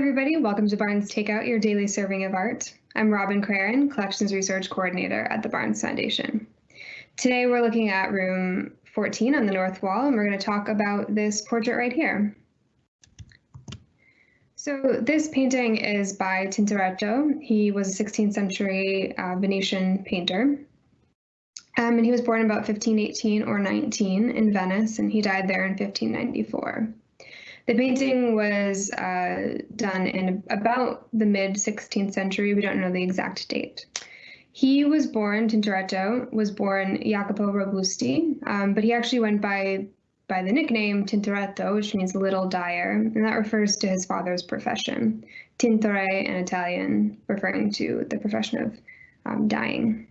everybody. Welcome to Barnes Takeout, your daily serving of art. I'm Robin Craren, Collections Research Coordinator at the Barnes Foundation. Today we're looking at room 14 on the north wall, and we're going to talk about this portrait right here. So this painting is by Tintoretto. He was a 16th century uh, Venetian painter. Um, and he was born about 1518 or 19 in Venice, and he died there in 1594. The painting was uh, done in about the mid 16th century. We don't know the exact date. He was born, Tintoretto was born Jacopo Robusti, um, but he actually went by by the nickname Tintoretto, which means little dyer, and that refers to his father's profession. Tintore in Italian, referring to the profession of um, dyeing.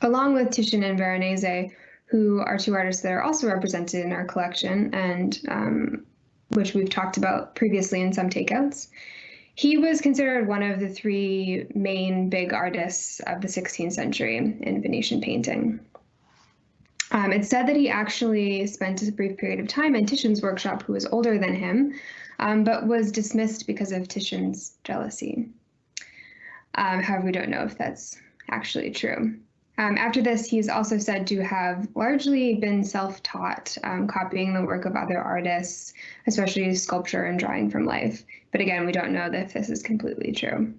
Along with Titian and Veronese, who are two artists that are also represented in our collection and um, which we've talked about previously in some takeouts. He was considered one of the three main big artists of the 16th century in Venetian painting. Um, it's said that he actually spent a brief period of time in Titian's workshop, who was older than him, um, but was dismissed because of Titian's jealousy. Um, however, we don't know if that's actually true. Um, after this, he's also said to have largely been self-taught, um, copying the work of other artists, especially sculpture and drawing from life. But again, we don't know if this is completely true.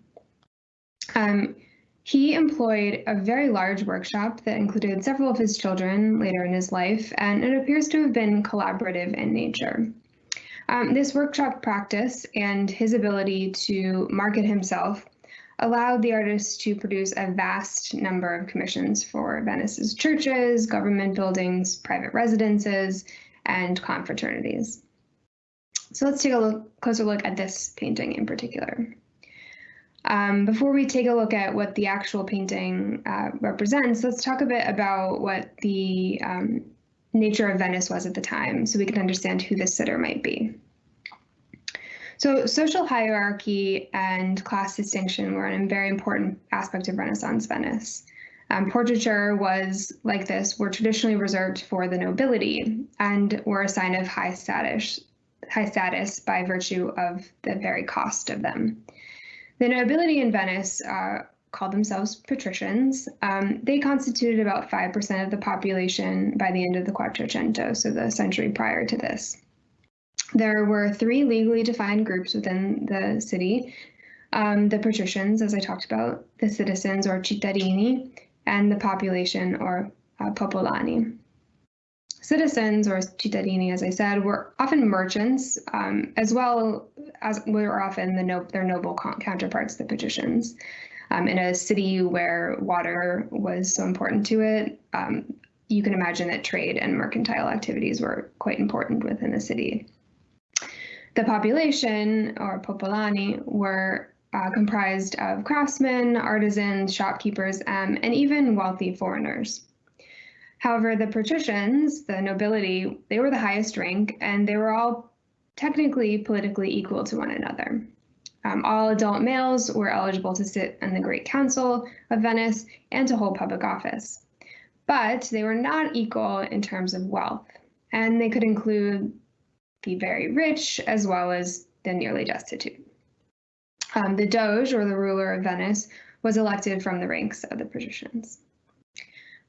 Um, he employed a very large workshop that included several of his children later in his life, and it appears to have been collaborative in nature. Um, this workshop practice and his ability to market himself allowed the artist to produce a vast number of commissions for Venice's churches, government buildings, private residences, and confraternities. So let's take a look, closer look at this painting in particular. Um, before we take a look at what the actual painting uh, represents, let's talk a bit about what the um, nature of Venice was at the time so we can understand who this sitter might be. So social hierarchy and class distinction were a very important aspect of Renaissance Venice. Um, portraiture was like this were traditionally reserved for the nobility and were a sign of high status high status by virtue of the very cost of them. The nobility in Venice uh, called themselves patricians. Um, they constituted about 5% of the population by the end of the Quattrocento, so the century prior to this. There were three legally defined groups within the city. Um, the patricians, as I talked about, the citizens or cittadini, and the population or uh, popolani. Citizens or cittadini, as I said, were often merchants, um, as well as were often the no their noble counterparts, the patricians. Um, in a city where water was so important to it, um, you can imagine that trade and mercantile activities were quite important within the city. The population, or popolani, were uh, comprised of craftsmen, artisans, shopkeepers, um, and even wealthy foreigners. However, the patricians, the nobility, they were the highest rank, and they were all technically politically equal to one another. Um, all adult males were eligible to sit in the Great Council of Venice and to hold public office. But they were not equal in terms of wealth, and they could include the very rich as well as the nearly destitute. Um, the Doge, or the ruler of Venice, was elected from the ranks of the patricians.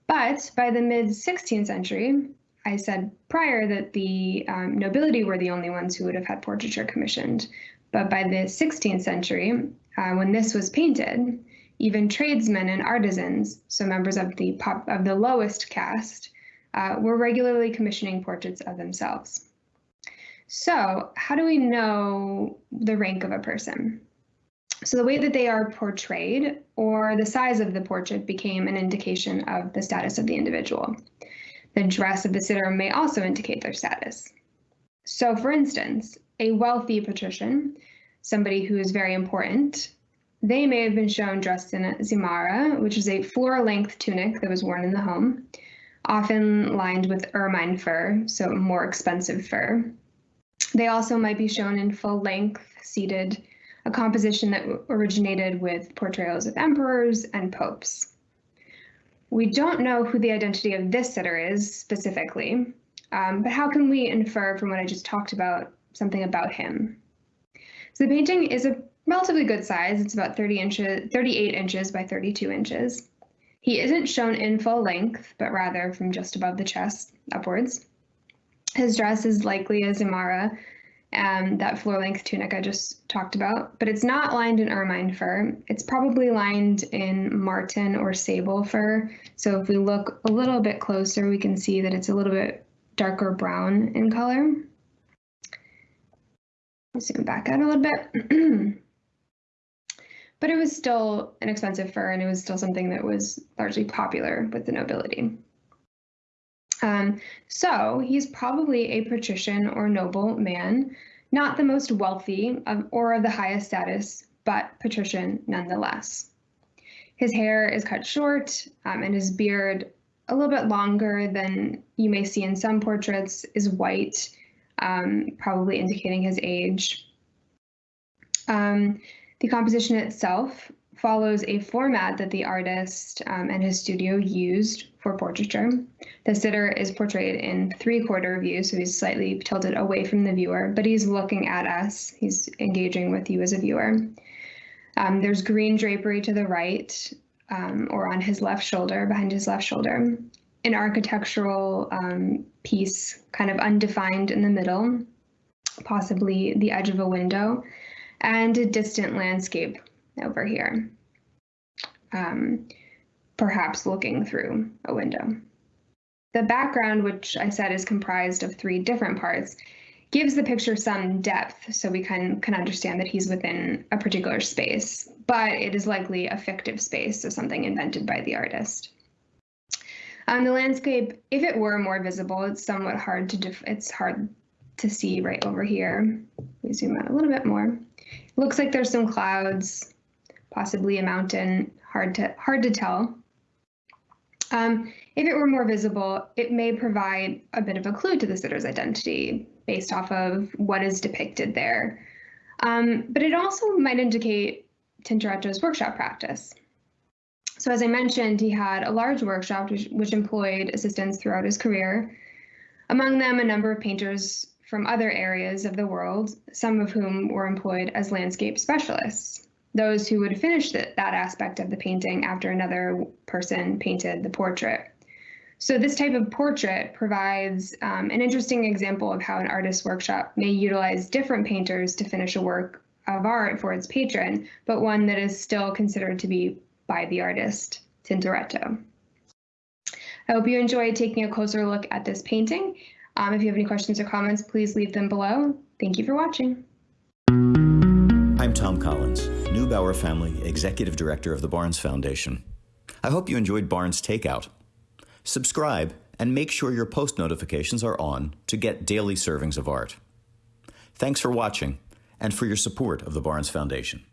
But by the mid 16th century, I said prior that the um, nobility were the only ones who would have had portraiture commissioned. But by the 16th century, uh, when this was painted, even tradesmen and artisans, so members of the pop, of the lowest caste, uh, were regularly commissioning portraits of themselves. So how do we know the rank of a person? So the way that they are portrayed or the size of the portrait became an indication of the status of the individual. The dress of the sitter may also indicate their status. So for instance, a wealthy patrician, somebody who is very important, they may have been shown dressed in a zimara, which is a floor-length tunic that was worn in the home, often lined with ermine fur, so more expensive fur. They also might be shown in full length, seated, a composition that originated with portrayals of emperors and popes. We don't know who the identity of this sitter is specifically, um, but how can we infer from what I just talked about something about him? So the painting is a relatively good size. It's about 30 inches, 38 inches by 32 inches. He isn't shown in full length, but rather from just above the chest upwards. His dress is likely a Zimara, um, that floor length tunic I just talked about, but it's not lined in ermine fur. It's probably lined in marten or sable fur. So if we look a little bit closer, we can see that it's a little bit darker brown in color. Zoom back out a little bit. but it was still an expensive fur and it was still something that was largely popular with the nobility. Um, so he's probably a patrician or noble man, not the most wealthy of, or of the highest status, but patrician nonetheless. His hair is cut short um, and his beard a little bit longer than you may see in some portraits is white, um, probably indicating his age. Um, the composition itself follows a format that the artist um, and his studio used for portraiture. The sitter is portrayed in three-quarter view, so he's slightly tilted away from the viewer, but he's looking at us. He's engaging with you as a viewer. Um, there's green drapery to the right, um, or on his left shoulder, behind his left shoulder. An architectural um, piece, kind of undefined in the middle, possibly the edge of a window, and a distant landscape over here, um, perhaps looking through a window. The background, which I said is comprised of three different parts, gives the picture some depth so we can, can understand that he's within a particular space, but it is likely a fictive space, so something invented by the artist. Um, the landscape, if it were more visible, it's somewhat hard to it's hard to see right over here. We zoom out a little bit more. It looks like there's some clouds, possibly a mountain, hard to, hard to tell. Um, if it were more visible, it may provide a bit of a clue to the sitter's identity based off of what is depicted there. Um, but it also might indicate Tintoretto's workshop practice. So as I mentioned, he had a large workshop which, which employed assistants throughout his career, among them a number of painters from other areas of the world, some of whom were employed as landscape specialists, those who would finish the, that aspect of the painting after another person painted the portrait. So this type of portrait provides um, an interesting example of how an artist's workshop may utilize different painters to finish a work of art for its patron, but one that is still considered to be by the artist, Tintoretto. I hope you enjoyed taking a closer look at this painting. Um, if you have any questions or comments, please leave them below. Thank you for watching. Tom Collins, Neubauer Family Executive Director of the Barnes Foundation. I hope you enjoyed Barnes Takeout. Subscribe and make sure your post notifications are on to get daily servings of art. Thanks for watching and for your support of the Barnes Foundation.